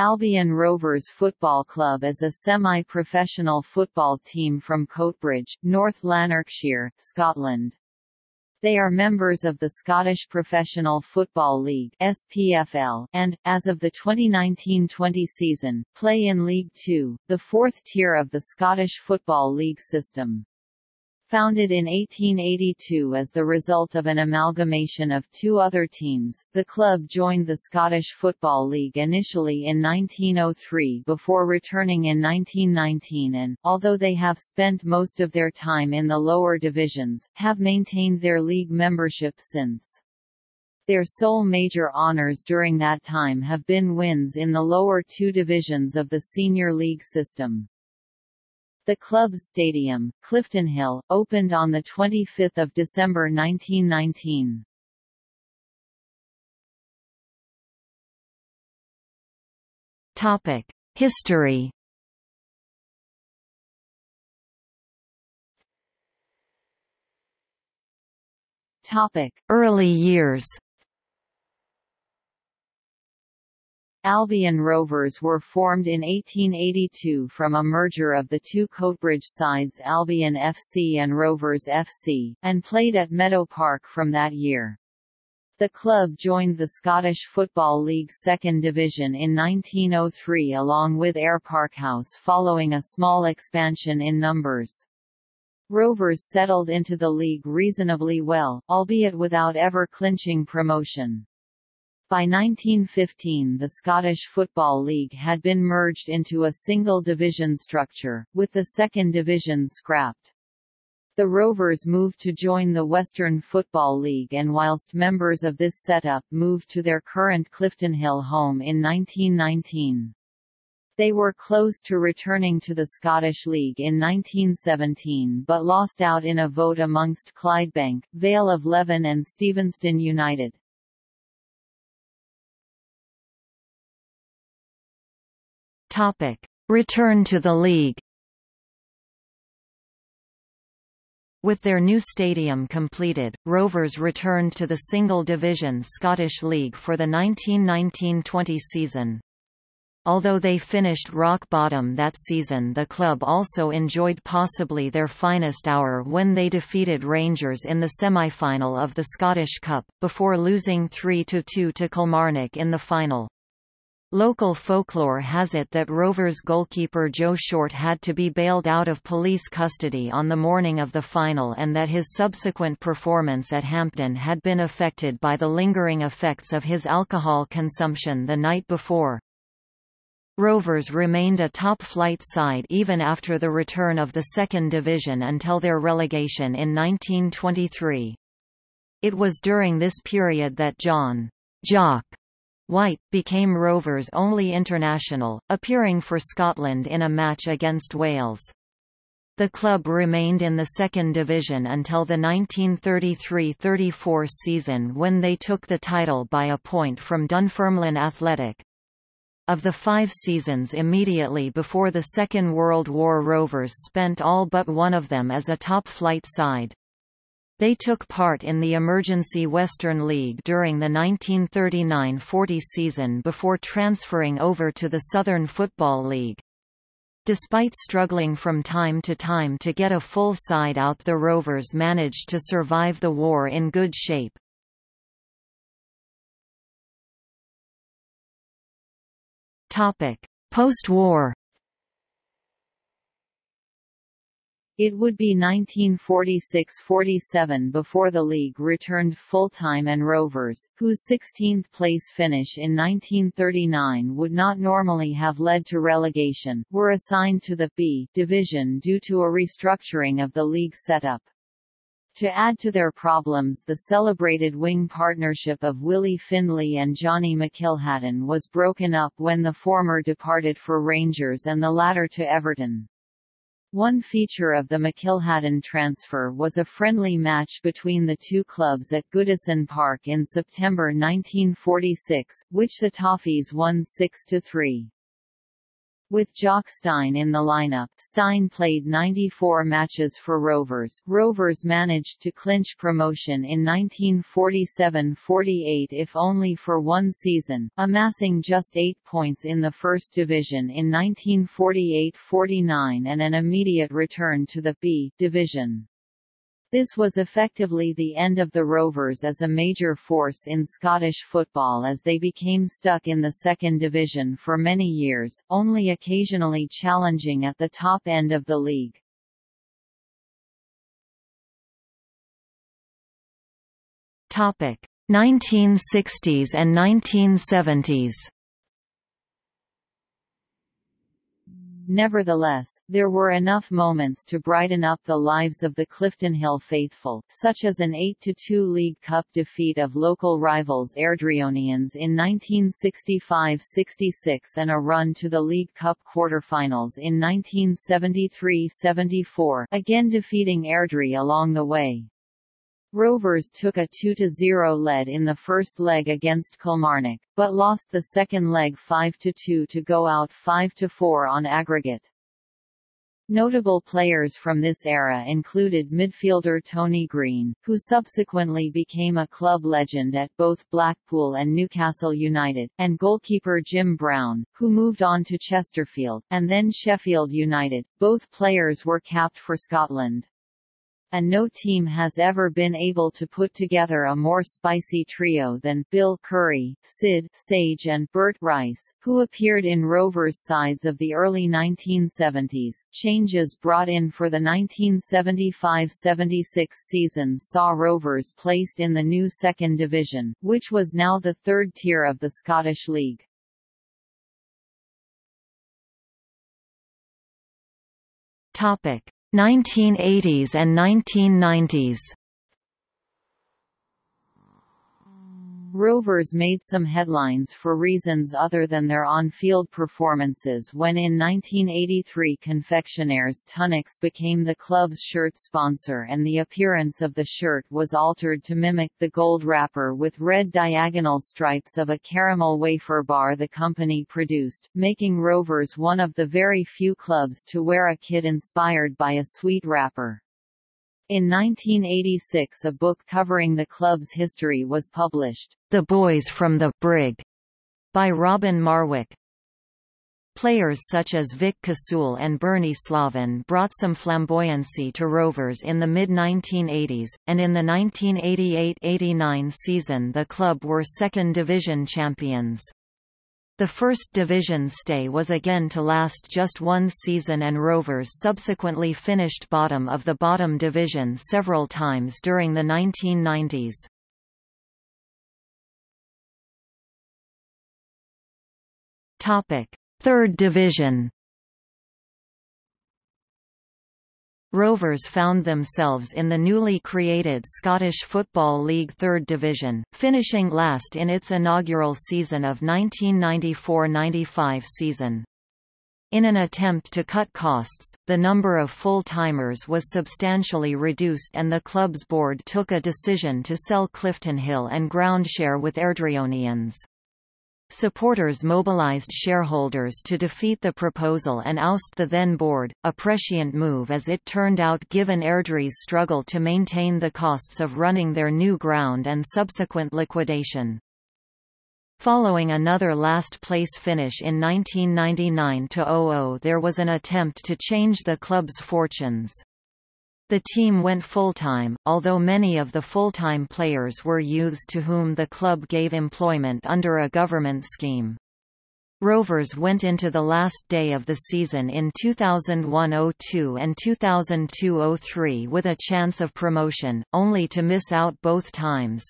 Albion Rovers Football Club is a semi-professional football team from Coatbridge, North Lanarkshire, Scotland. They are members of the Scottish Professional Football League SPFL, and, as of the 2019-20 season, play in League Two, the fourth tier of the Scottish Football League system. Founded in 1882 as the result of an amalgamation of two other teams, the club joined the Scottish Football League initially in 1903 before returning in 1919 and, although they have spent most of their time in the lower divisions, have maintained their league membership since. Their sole major honours during that time have been wins in the lower two divisions of the Senior League system. The club's stadium, Cliftonhill, opened on 25 December 1919. History Early years Albion Rovers were formed in 1882 from a merger of the two Coatbridge sides Albion FC and Rovers FC, and played at Meadow Park from that year. The club joined the Scottish Football League's second division in 1903 along with Ayr Parkhouse following a small expansion in numbers. Rovers settled into the league reasonably well, albeit without ever clinching promotion. By 1915 the Scottish Football League had been merged into a single division structure, with the second division scrapped. The Rovers moved to join the Western Football League and whilst members of this setup moved to their current Cliftonhill home in 1919. They were close to returning to the Scottish League in 1917 but lost out in a vote amongst Clydebank, Vale of Leven and Stevenston United. Topic: Return to the league. With their new stadium completed, Rovers returned to the single-division Scottish League for the 1919–20 season. Although they finished rock bottom that season the club also enjoyed possibly their finest hour when they defeated Rangers in the semi-final of the Scottish Cup, before losing 3–2 to Kilmarnock in the final. Local folklore has it that Rovers goalkeeper Joe Short had to be bailed out of police custody on the morning of the final and that his subsequent performance at Hampden had been affected by the lingering effects of his alcohol consumption the night before. Rovers remained a top-flight side even after the return of the second division until their relegation in 1923. It was during this period that John Jock White, became Rovers' only international, appearing for Scotland in a match against Wales. The club remained in the second division until the 1933–34 season when they took the title by a point from Dunfermline Athletic. Of the five seasons immediately before the Second World War Rovers spent all but one of them as a top-flight side. They took part in the Emergency Western League during the 1939–40 season before transferring over to the Southern Football League. Despite struggling from time to time to get a full side out the Rovers managed to survive the war in good shape. Post-war It would be 1946–47 before the league returned full-time and Rovers, whose 16th place finish in 1939 would not normally have led to relegation, were assigned to the B division due to a restructuring of the league setup. To add to their problems the celebrated wing partnership of Willie Findlay and Johnny McIlhatton was broken up when the former departed for Rangers and the latter to Everton. One feature of the McIlhatton transfer was a friendly match between the two clubs at Goodison Park in September 1946, which the Toffees won 6–3. With Jock Stein in the lineup, Stein played 94 matches for Rovers. Rovers managed to clinch promotion in 1947–48 if only for one season, amassing just eight points in the First Division in 1948–49 and an immediate return to the B division. This was effectively the end of the Rovers as a major force in Scottish football as they became stuck in the second division for many years, only occasionally challenging at the top end of the league. Topic: 1960s and 1970s. Nevertheless, there were enough moments to brighten up the lives of the Cliftonhill faithful, such as an 8–2 League Cup defeat of local rivals Airdrieonians in 1965–66 and a run to the League Cup quarter-finals in 1973–74, again defeating Airdrie along the way. Rovers took a 2–0 lead in the first leg against Kilmarnock, but lost the second leg 5–2 to go out 5–4 on aggregate. Notable players from this era included midfielder Tony Green, who subsequently became a club legend at both Blackpool and Newcastle United, and goalkeeper Jim Brown, who moved on to Chesterfield, and then Sheffield United. Both players were capped for Scotland and no team has ever been able to put together a more spicy trio than Bill Curry, Sid Sage and Bert Rice, who appeared in Rovers sides of the early 1970s. Changes brought in for the 1975-76 season saw Rovers placed in the new second division, which was now the third tier of the Scottish League. Topic 1980s and 1990s Rovers made some headlines for reasons other than their on-field performances when in 1983 confectioners Tunnocks became the club's shirt sponsor and the appearance of the shirt was altered to mimic the gold wrapper with red diagonal stripes of a caramel wafer bar the company produced, making Rovers one of the very few clubs to wear a kit inspired by a sweet wrapper. In 1986 a book covering the club's history was published, The Boys from the Brig, by Robin Marwick. Players such as Vic Kasule and Bernie Slaven brought some flamboyancy to Rovers in the mid-1980s, and in the 1988–89 season the club were second division champions. The First Division stay was again to last just one season and Rovers subsequently finished bottom of the bottom division several times during the 1990s. Third Division Rovers found themselves in the newly created Scottish Football League Third Division, finishing last in its inaugural season of 1994–95 season. In an attempt to cut costs, the number of full-timers was substantially reduced and the club's board took a decision to sell Cliftonhill and groundshare with Airdrieonians. Supporters mobilized shareholders to defeat the proposal and oust the then board, a prescient move as it turned out given Airdrie's struggle to maintain the costs of running their new ground and subsequent liquidation. Following another last-place finish in 1999–00 there was an attempt to change the club's fortunes. The team went full-time, although many of the full-time players were youths to whom the club gave employment under a government scheme. Rovers went into the last day of the season in 2001–02 and 2002–03 with a chance of promotion, only to miss out both times.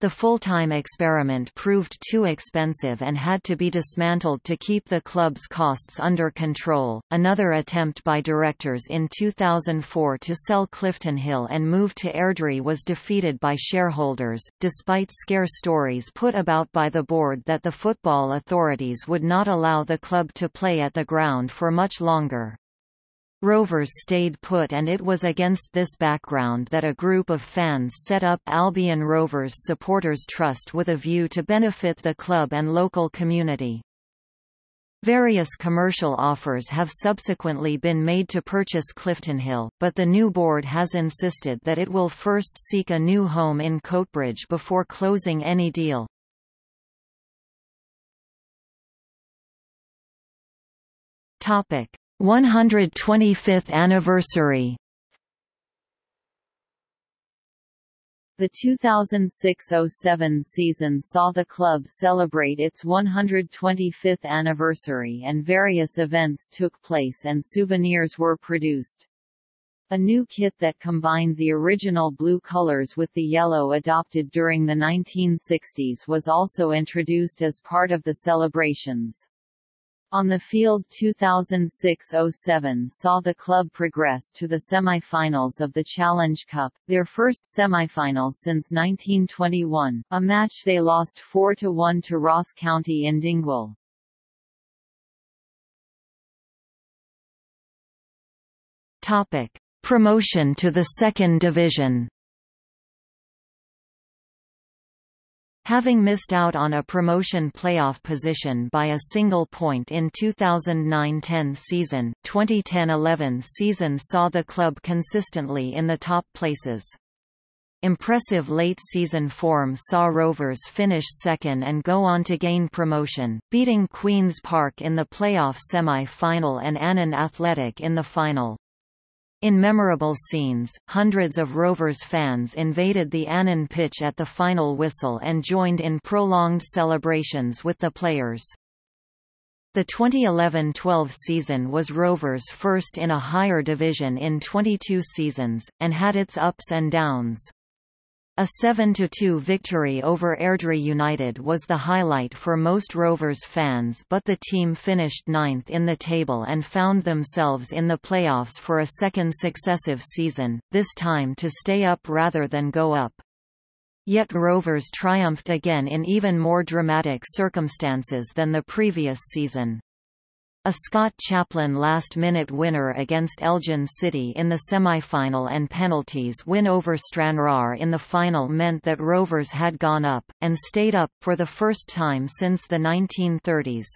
The full-time experiment proved too expensive and had to be dismantled to keep the club's costs under control. Another attempt by directors in 2004 to sell Cliftonhill and move to Airdrie was defeated by shareholders, despite scare stories put about by the board that the football authorities would not allow the club to play at the ground for much longer. Rovers stayed put and it was against this background that a group of fans set up Albion Rovers Supporters Trust with a view to benefit the club and local community. Various commercial offers have subsequently been made to purchase Cliftonhill, but the new board has insisted that it will first seek a new home in Coatbridge before closing any deal. Topic: 125th anniversary. The 2006–07 season saw the club celebrate its 125th anniversary and various events took place and souvenirs were produced. A new kit that combined the original blue colors with the yellow adopted during the 1960s was also introduced as part of the celebrations. On the field 2006–07 saw the club progress to the semi-finals of the Challenge Cup, their first semi-final since 1921, a match they lost 4–1 to Ross County in Dingwall. Promotion to the second division Having missed out on a promotion playoff position by a single point in 2009–10 season, 2010–11 season saw the club consistently in the top places. Impressive late-season form saw Rovers finish second and go on to gain promotion, beating Queen's Park in the playoff semi-final and Annan Athletic in the final. In memorable scenes, hundreds of Rovers fans invaded the Annan pitch at the final whistle and joined in prolonged celebrations with the players. The 2011–12 season was Rovers' first in a higher division in 22 seasons, and had its ups and downs. A 7–2 victory over Airdrie United was the highlight for most Rovers fans but the team finished ninth in the table and found themselves in the playoffs for a second successive season, this time to stay up rather than go up. Yet Rovers triumphed again in even more dramatic circumstances than the previous season. A Scott Chaplain last-minute winner against Elgin City in the semi-final and penalties win over Stranraer in the final meant that Rovers had gone up, and stayed up, for the first time since the 1930s.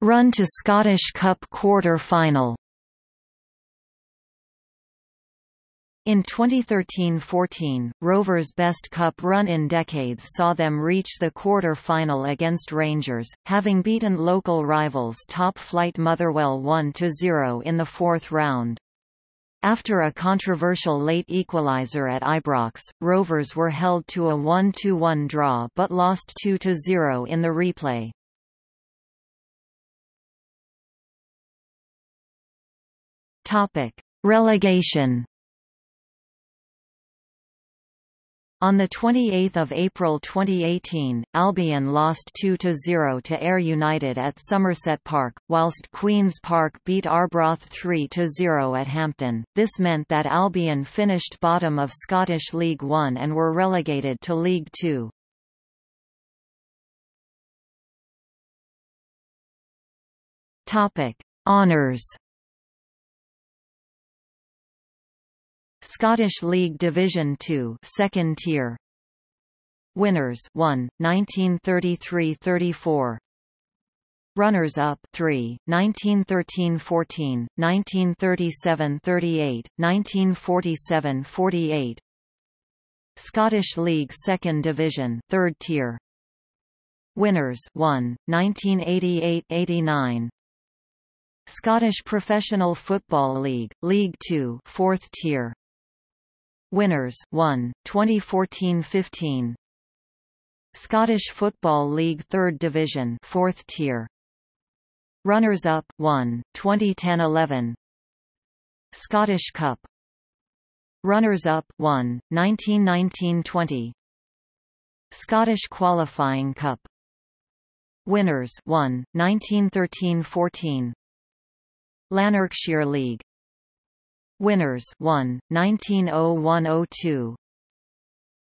Run to Scottish Cup quarter-final In 2013–14, Rovers' best cup run in decades saw them reach the quarter-final against Rangers, having beaten local rivals top-flight Motherwell 1–0 in the fourth round. After a controversial late equaliser at Ibrox, Rovers were held to a 1–1 draw but lost 2–0 in the replay. Relegation On 28 April 2018, Albion lost 2–0 to Ayr United at Somerset Park, whilst Queen's Park beat Arbroath 3–0 at Hampden. This meant that Albion finished bottom of Scottish League One and were relegated to League Two. Honours Scottish League Division 2 second tier. Winners 1 1933-34 Runners up 3 1913-14 1937-38 1947-48 Scottish League Second Division third tier. Winners 1 1988-89 Scottish Professional Football League League 2 fourth tier Winners 1 2014-15 Scottish Football League 3rd Division 4th tier. Runners up 1 2010-11 Scottish Cup. Runners up 1 1919-20 Scottish Qualifying Cup. Winners 1 1913-14 Lanarkshire League Winners 1, 1901–02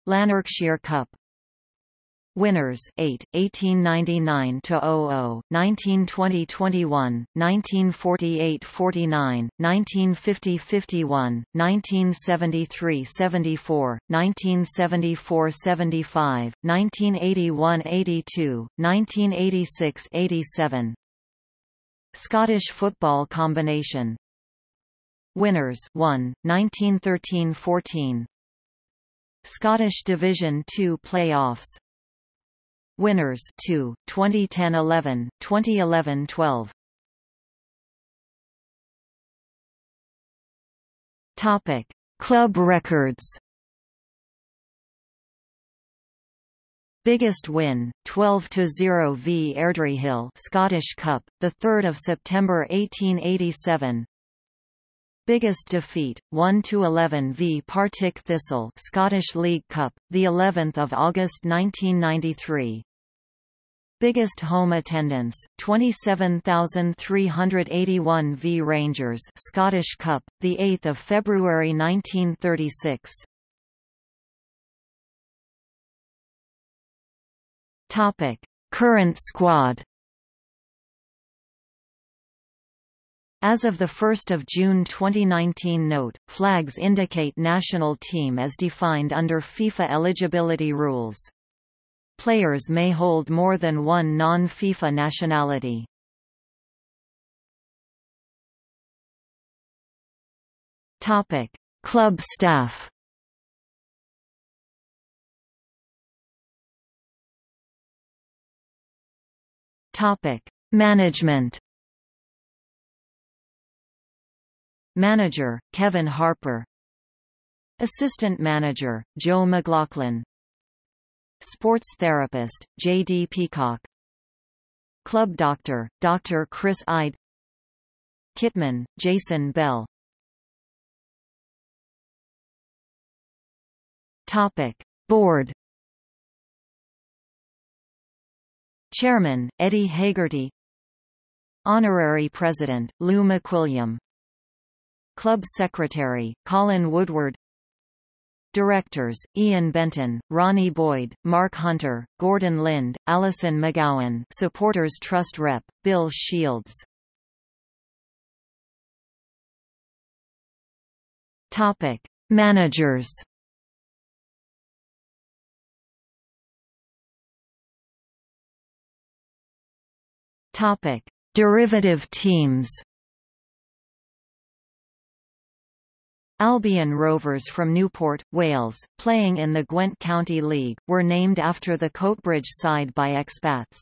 Lanarkshire Cup. Winners 8, 1899 to 00, 1920 21, 1948 49, 1950 51, 1973 74, 1974 75, 1981 82, 1986 87. Scottish football combination Winners 1, 1913 14. Scottish Division 2 playoffs Winners 2, 2010-11, 2011-12. Topic: Club records. Biggest win, 12 to 0 v Airdriehill Scottish Cup, the 3rd of September 1887. Biggest defeat, 1-11 v Partick Thistle Scottish League Cup, the 11th of August 1993. Biggest home attendance, 27,381 v Rangers Scottish Cup, the 8th of February 1936. Topic: Current squad. As of 1 June 2019 Note, flags indicate national team as defined under FIFA eligibility rules. Players may hold more than one non-FIFA nationality. Topic: Club staff. Topic: Management. Manager: Kevin Harper. Assistant Manager: Joe McLaughlin. Sports therapist, J. D. Peacock Club doctor, Dr. Chris Ide Kitman, Jason Bell Topic. Board Chairman, Eddie Hagerty Honorary President, Lou McWilliam Club Secretary, Colin Woodward. Directors, Ian Benton, Ronnie Boyd, Mark Hunter, Gordon Lind, Alison McGowan. Supporters Trust Rep, Bill Shields. Topic. Managers. Topic. Derivative teams Albion Rovers from Newport, Wales, playing in the Gwent County League, were named after the Coatbridge side by expats.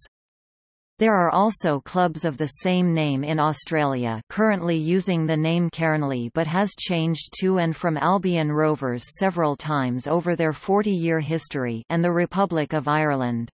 There are also clubs of the same name in Australia currently using the name Cairnlea but has changed to and from Albion Rovers several times over their 40-year history and the Republic of Ireland.